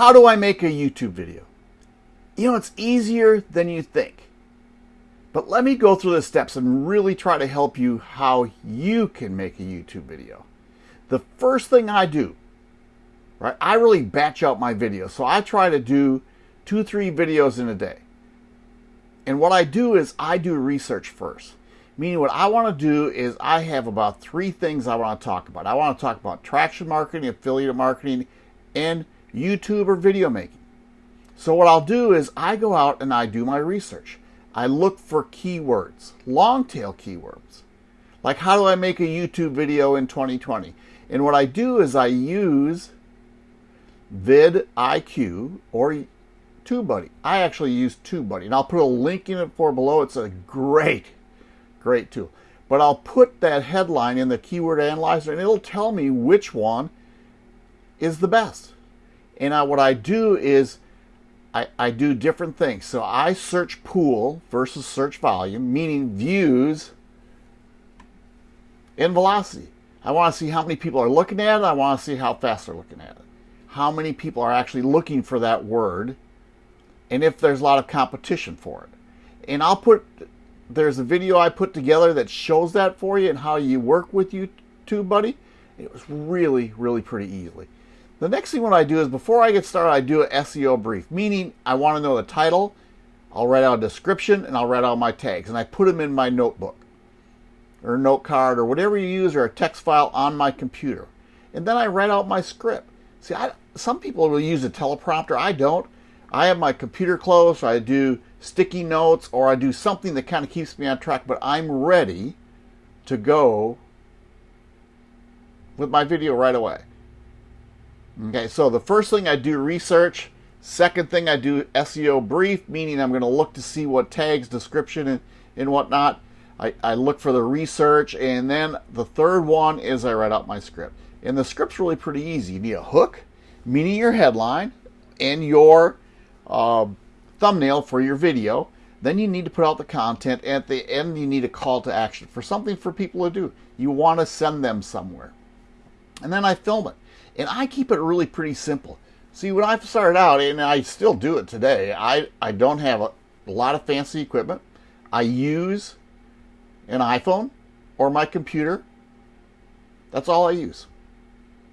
how do I make a YouTube video? You know, it's easier than you think. But let me go through the steps and really try to help you how you can make a YouTube video. The first thing I do, right, I really batch out my videos. So I try to do two, three videos in a day. And what I do is I do research first. Meaning what I want to do is I have about three things I want to talk about. I want to talk about attraction marketing, affiliate marketing, and YouTube or video making. So what I'll do is I go out and I do my research. I look for keywords, long tail keywords. Like how do I make a YouTube video in 2020? And what I do is I use vidIQ or TubeBuddy. I actually use TubeBuddy, and I'll put a link in it for below. It's a great, great tool. But I'll put that headline in the keyword analyzer, and it'll tell me which one is the best. And I, what I do is I, I do different things. So I search pool versus search volume, meaning views and velocity. I want to see how many people are looking at it. I want to see how fast they're looking at it. How many people are actually looking for that word and if there's a lot of competition for it. And I'll put, there's a video I put together that shows that for you and how you work with YouTube Buddy. It was really, really pretty easily. The next thing what I do is before I get started, I do an SEO brief, meaning I want to know the title, I'll write out a description, and I'll write out my tags, and I put them in my notebook or note card or whatever you use or a text file on my computer. And then I write out my script. See, I, some people will use a teleprompter. I don't. I have my computer closed, I do sticky notes, or I do something that kind of keeps me on track, but I'm ready to go with my video right away. Okay, so the first thing I do research. Second thing I do SEO brief, meaning I'm going to look to see what tags, description, and, and whatnot. I, I look for the research, and then the third one is I write out my script. And the script's really pretty easy. You need a hook, meaning your headline, and your uh, thumbnail for your video. Then you need to put out the content. At the end, you need a call to action for something for people to do. You want to send them somewhere. And then I film it. And I keep it really pretty simple. See, when I started out, and I still do it today, I, I don't have a, lot of fancy equipment. I use an iPhone or my computer. That's all I use.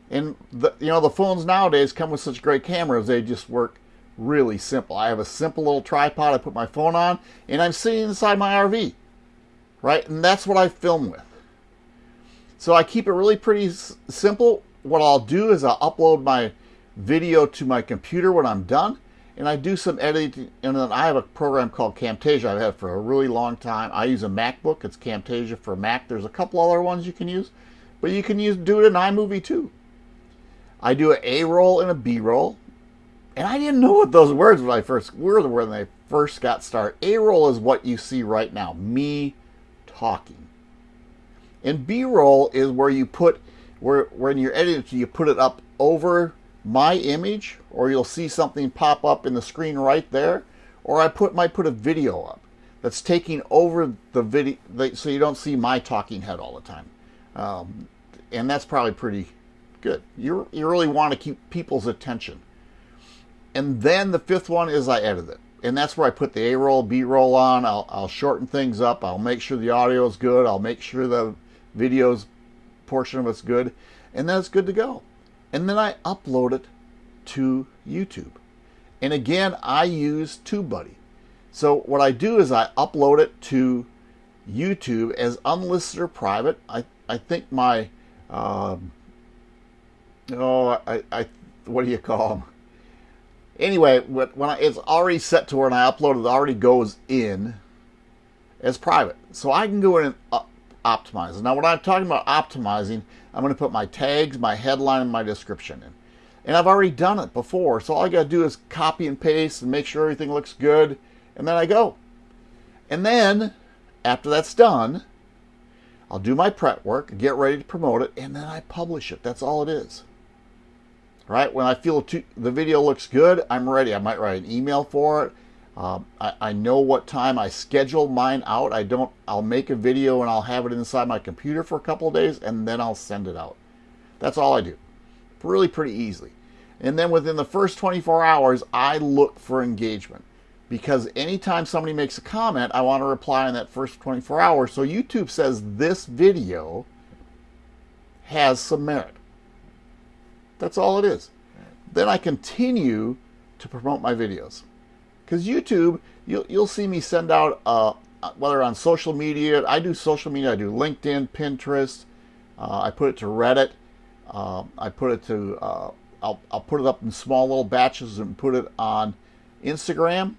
And the, you know the phones nowadays come with such great cameras; they just work really simple. I have a simple little tripod I put my phone on, and I'm sitting inside my RV, right? And that's what I film with. So I keep it really pretty simple. What I'll do is I'll upload my video to my computer when I'm done, and I do some editing. And then I have a program called Camtasia I've had for a really long time. I use a MacBook. It's Camtasia for Mac. There's a couple other ones you can use, but you can use do it in iMovie too. I do an A roll and a B roll. And I didn't know what those words when I first were when I first got started. A roll is what you see right now, me talking. And B roll is where you put where when you're editing you put it up over my image or you'll see something pop up in the screen right there or I put might put a video up that's taking over the video so you don't see my talking head all the time. Um, and that's probably pretty good. You you really want to keep people's attention. And then the fifth one is I edit it. And that's where I put the A roll, B roll on. I'll, I'll shorten things up. I'll make sure the audio is good. I'll make sure the video's portion of it's good. And then it's good to go. And then I upload it to YouTube. And again, I use TubeBuddy. So what I do is I upload it to YouTube as unlisted or private. I, I think my, um, oh, I, I, what do you call them? Anyway, when I, it's already set to where I upload it, already goes in as private. So I can go in and optimize. Now, when I'm talking about optimizing, I'm going to put my tags, my headline, and my description in. And I've already done it before, so all I got to do is copy and paste and make sure everything looks good, and then I go. And then, after that's done, I'll do my prep work, get ready to promote it, and then I publish it. That's all it is right? When I feel the video looks good, I'm ready. I might write an email for it. Um, I, I, know what time I schedule mine out. I don't. I'll make a video and I'll have it inside my computer for a couple days, and then I'll send it out. That's all I do. Really, pretty easily. And then within the first 24 hours, I look for engagement because anytime somebody makes a comment, I want to reply in that first 24 hours. So YouTube says this video has some merit. That's all it is. Then I continue to promote my videos. Because YouTube, you'll, you'll see me send out, uh, whether on social media, I do social media, I do LinkedIn, Pinterest, uh, I put it to Reddit, uh, I put it to, uh, I'll, I'll put it up in small little batches and put it on Instagram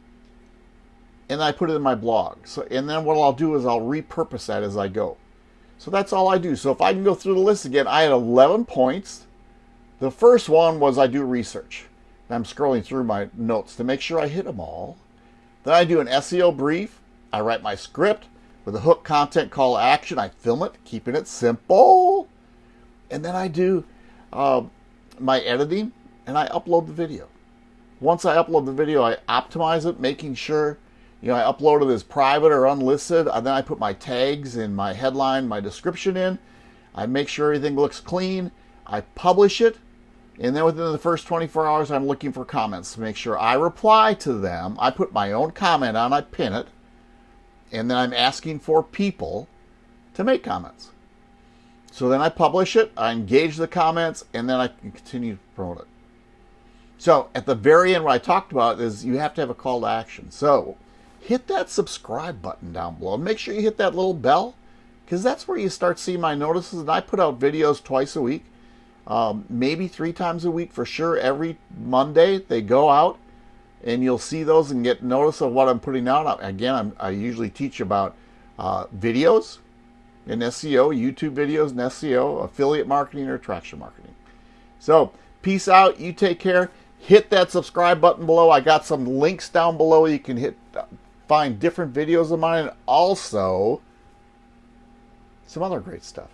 and I put it in my blog. So, and then what I'll do is I'll repurpose that as I go. So that's all I do. So if I can go through the list again, I had 11 points. The first one was I do research. I'm scrolling through my notes to make sure I hit them all. Then I do an SEO brief. I write my script with a hook content call to action. I film it, keeping it simple. And then I do uh, my editing and I upload the video. Once I upload the video, I optimize it, making sure you know, I upload it as private or unlisted, and then I put my tags in my headline, my description in. I make sure everything looks clean. I publish it, and then within the first 24 hours, I'm looking for comments to make sure I reply to them. I put my own comment on, I pin it, and then I'm asking for people to make comments. So then I publish it, I engage the comments, and then I can continue to promote it. So at the very end, what I talked about is you have to have a call to action. So hit that subscribe button down below. Make sure you hit that little bell because that's where you start seeing my notices. And I put out videos twice a week, um, maybe three times a week for sure. Every Monday they go out and you'll see those and get notice of what I'm putting out. Again, I'm, i usually teach about uh, videos in SEO, YouTube videos and SEO, affiliate marketing, or attraction marketing. So, peace out. You take care. Hit that subscribe button below. I got some links down below you can hit find different videos of mine and also some other great stuff.